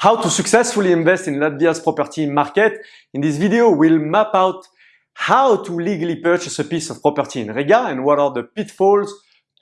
How to successfully invest in Latvia's property market. In this video, we'll map out how to legally purchase a piece of property in Riga and what are the pitfalls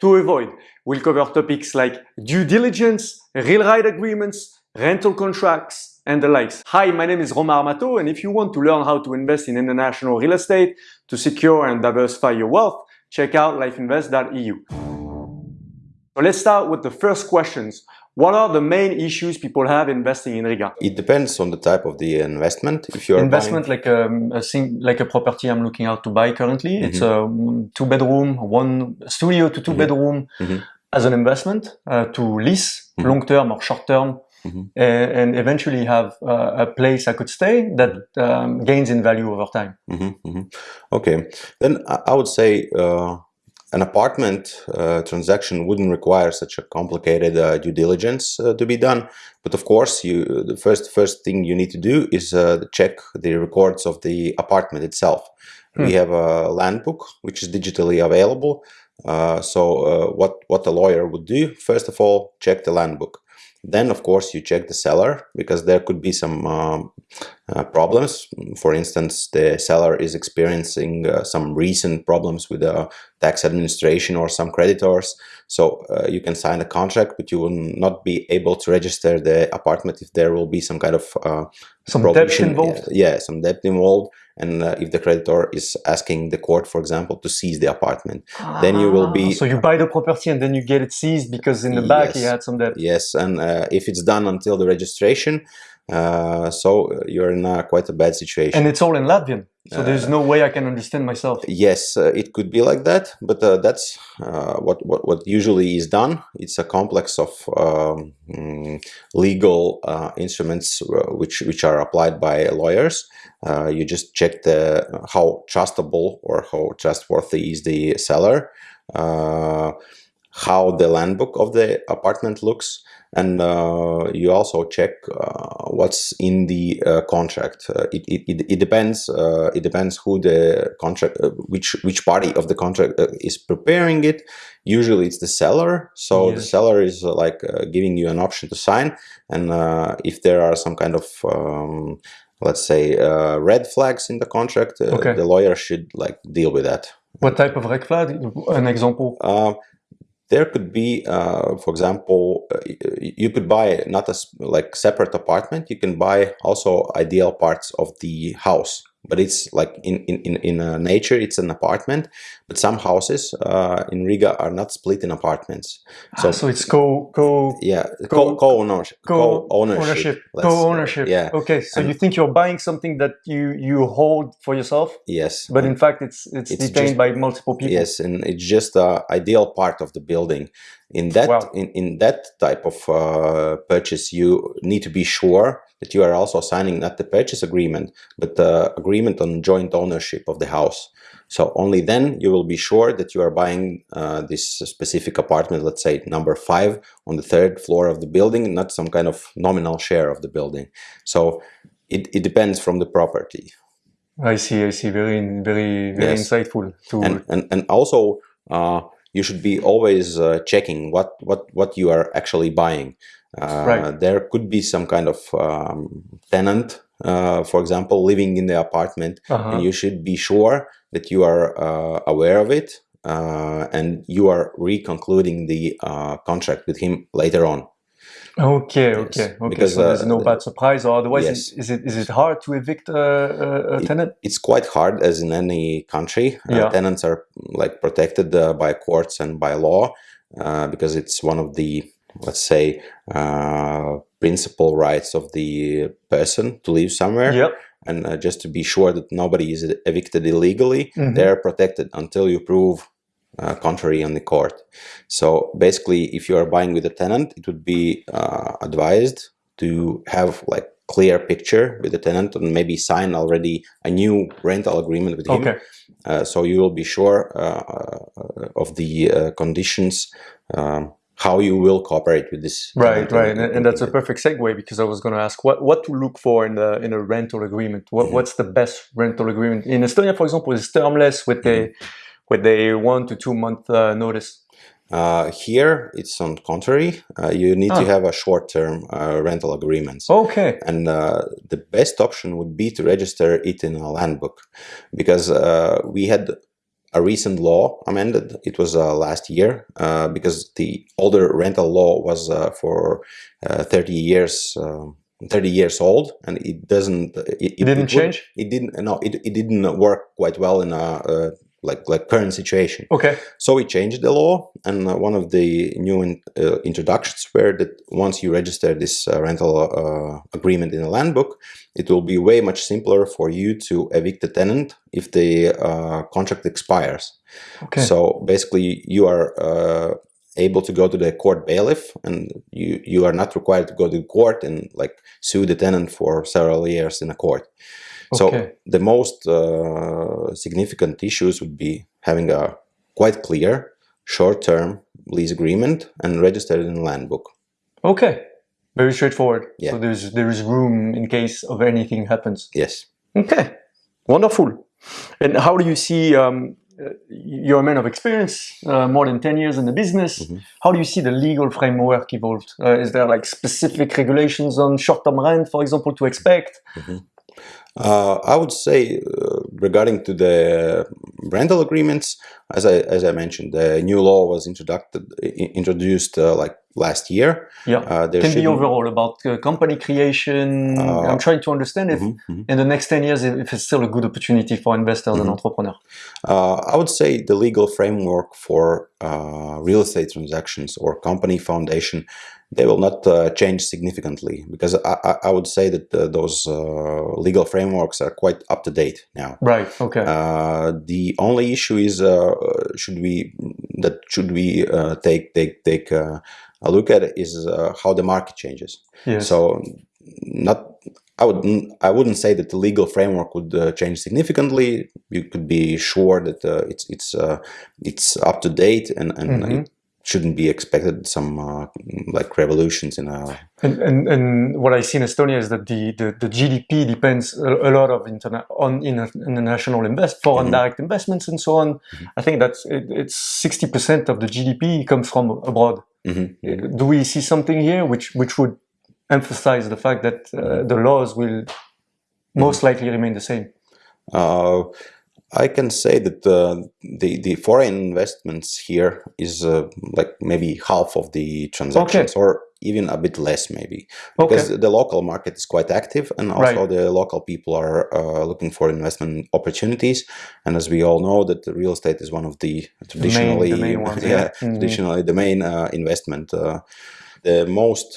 to avoid. We'll cover topics like due diligence, real right agreements, rental contracts, and the likes. Hi, my name is Romain Armato, and if you want to learn how to invest in international real estate to secure and diversify your wealth, check out lifeinvest.eu. So let's start with the first questions. What are the main issues people have investing in Riga? It depends on the type of the investment. If you're investment like a, um, a thing, like a property I'm looking out to buy currently, mm -hmm. it's a two bedroom, one studio to 2 mm -hmm. bedroom mm -hmm. as an investment uh, to lease mm-hmm. long term or short term. Mm-hmm. And, and, eventually have uh, a place I could stay that um, gains in value over time. Mm-hmm. Okay, then I would say uh, an apartment uh, transaction wouldn't require such a complicated uh, due diligence uh, to be done. But of course, you the first first thing you need to do is uh, check the records of the apartment itself. Hmm. We have a land book which is digitally available. Uh, so uh, what what a lawyer would do first of all check the land book. Then, of course, you check the seller because there could be some um, uh, problems. For instance, the seller is experiencing uh, some recent problems with the tax administration or some creditors. So uh, you can sign a contract, but you will not be able to register the apartment if there will be some kind of uh, some debt involved. Yeah, some debt involved and uh, if the creditor is asking the court, for example, to seize the apartment, ah, then you will be... Ah, so you buy the property and then you get it seized because in the yes, back you had some debt. Yes, and uh, if it's done until the registration, uh, so you're in a, quite a bad situation. And it's all in Latvian. So there's uh, no way I can understand myself. Yes, uh, it could be like that, but uh, that's uh, what, what, what usually is done. It's a complex of um, mm, legal uh, instruments uh, which which are applied by lawyers. you just check the how trustable or how trustworthy is the seller, how the land book of the apartment looks, and uh, you also check uh, what's in the uh, contract. Uh, it, it, it depends. Uh, it depends who the contract, uh, which which party of the contract is preparing it. Usually, it's the seller. So yes. the seller is like giving you an option to sign, and if there are some kind of um, let's say red flags in the contract, okay. the lawyer should like deal with that. What type of red flag? An example? There could be, uh, for example, uh, you could buy not a like separate apartment. You can buy also ideal parts of the house but it's like in in in uh, nature it's an apartment but some houses uh, in riga are not split in apartments. So ah, so it's co co yeah co, co ownership co ownership co ownership yeah. Okay so and you think you're buying something that you you hold for yourself? Yes. But in fact it's it's, it's detained just, by multiple people? Yes and it's just a ideal part of the building. In that wow. in, in that type of uh, purchase you need to be sure that you are also signing not the purchase agreement, but the agreement on joint ownership of the house. So only then you will be sure that you are buying uh, this specific apartment, let's say number five on the third floor of the building, not some kind of nominal share of the building. So it, it depends from the property. I see, I see. Very, very, very yes. insightful. To... And, and, and also, uh, you should be always uh, checking what, what, what you are actually buying. Uh, right. There could be some kind of um, tenant, uh, for example, living in the apartment, uh -huh. and you should be sure that you are uh, aware of it uh, and you are reconcluding the uh, contract with him later on. Okay, yes. okay, okay. Because, so there's no bad surprise, or otherwise, yes. is, it is it hard to evict a, a tenant? It, it's quite hard, as in any country. Yeah. tenants are like protected by courts and by law because it's one of the let's say, uh, principal rights of the person to live somewhere. Yep. And uh, just to be sure that nobody is evicted illegally, mm -hmm. they're protected until you prove uh, contrary on the court. So basically, if you are buying with a tenant, it would be uh, advised to have like clear picture with the tenant and maybe sign already a new rental agreement with him. Okay. Uh, so you will be sure uh, uh, of the uh, conditions um, how you will cooperate with this. Right, right, and, and, that's a perfect segue because I was going to ask what what to look for in the in a rental agreement. What -hmm. what's the best rental agreement in Estonia, for example, is termless with mm -hmm. a with a one to two month uh, notice. Uh, here, it's on contrary. Uh, you need Ah. to have a short-term uh, rental agreement. Okay. And uh, the best option would be to register it in a land book because uh, we had a recent law amended. It was uh, last year uh, because the older rental law was uh, for uh, 30 years. um 30 years old and it doesn't it, It didn't wouldn't- change? it didn't no it, it didn't work quite well in a uh, like like current situation Okay. so we changed the law, and uh, one of the new in, uh, introductions were that once you register this uh, rental uh, agreement in a land book, it will be way much simpler for you to evict the tenant if the uh, contract expires. Okay. So basically, you are uh, able to go to the court bailiff, and you you are not required to go to court and like sue the tenant for several years in a court. So Okay. the most uh, significant issues would be having a quite clear short-term lease agreement and registered in land book. Okay. Very straightforward. Yeah. So there's there is room in case of anything happens. Yes. Okay. Wonderful. And how do you see? Um, uh, you're a man of experience, uh, more than ten years in the business. Mhm. How do you see the legal framework evolved? Uh, is there like specific regulations on short-term rent, for example, to expect? Uh, I would say uh, regarding to the rental agreements, as I as I mentioned, the new law was introduced introduced uh, like last year. Yeah. Uh, there Can be overall about uh, company creation. Uh, I'm trying to understand if Mhm, mhm. in the next 10 years, if it's still a good opportunity for investors and Mhm. entrepreneurs. Uh, I would say the legal framework for uh, real estate transactions or company foundation, they will not uh, change significantly because I, I, I would say that uh, those uh, legal frameworks are quite up to date now. Right. Okay. Uh, the only issue is uh, should we that should we uh, take take take uh, a look at is uh, how the market changes. yes. So not I would I wouldn't say that the legal framework would uh, change significantly. You could be sure that uh, it's it's uh, it's up to date and and Mhm. it shouldn't be expected some uh, like revolutions in a And, and, and what I see in Estonia is that the, the, the GDP depends a, a lot of interna- on interna- international invest foreign Mhm. direct investments and so on. Mhm. I think that's it, it's sixty percent of the GDP comes from abroad. Mhm. Do we see something here which which would emphasize the fact that uh, the laws will most likely remain the same? Uh, I can say that uh, the the foreign investments here is uh, like maybe half of the transactions, or even a bit less, maybe, because the local market is quite active, and also Right. the local people are uh, looking for investment opportunities. And as we all know, that the real estate is one of the traditionally, the main ones, yeah, yeah. Mhm. traditionally the main uh, investment. The most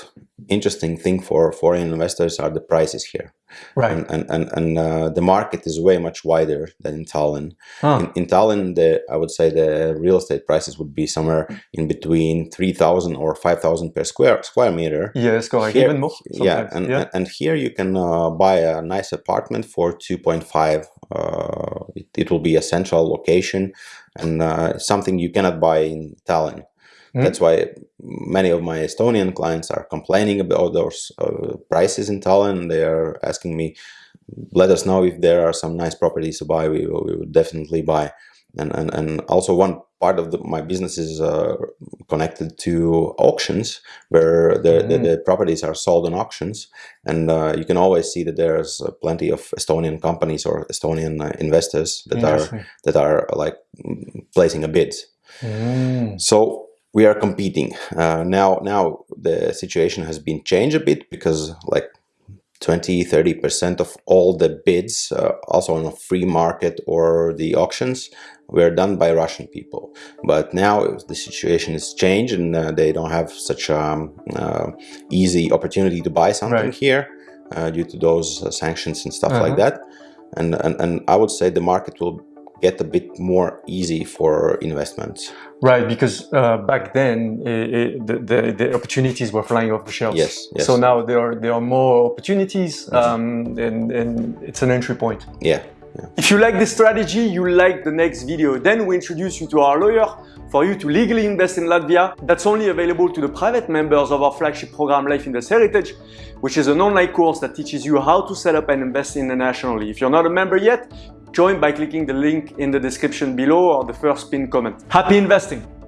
interesting thing for foreign investors are the prices here Right. and and and, and uh, the market is way much wider than in Tallinn. Ah, In, in Tallinn, the I would say the real estate prices would be somewhere in between three thousand or five thousand per square square meter. yes, correct. Here- Even more. Yeah, and yeah. and here you can uh, buy a nice apartment for two point five. Uh, it, it will be a central location and uh, something you cannot buy in Tallinn. Mm. That's why many of my Estonian clients are complaining about those uh, prices in Tallinn. They are asking me, let us know if there are some nice properties to buy. We, we would definitely buy. And, and, and also one part of the, my business is uh, connected to auctions where the, the, Mm. the properties are sold on auctions. And uh, you can always see that there's uh, plenty of Estonian companies or Estonian uh, investors that are that are like mm, placing a bid. Mm. So we are competing uh, now. Now the situation has been changed a bit because like 20 30 percent of all the bids, uh, also on a free market or the auctions, were done by Russian people. But now the situation is changed and uh, they don't have such um, uh, easy opportunity to buy something Right. here uh, due to those uh, sanctions and stuff Uh-huh. like that. And, and and I would say the market will get a bit more easy for investments. Right, because uh, back then eh, eh, the, the the opportunities were flying off the shelves. Yes, yes. Mm-hmm. So now there are there are more opportunities, um, and and it's an entry point. Yeah. If you like this strategy, you like the next video, then we introduce you to our lawyer for you to legally invest in Latvia. That's only available to the private members of our flagship program Life Invest Heritage, which is an online course that teaches you how to set up and invest internationally. If you're not a member yet, join by clicking the link in the description below or the first pinned comment. Happy investing!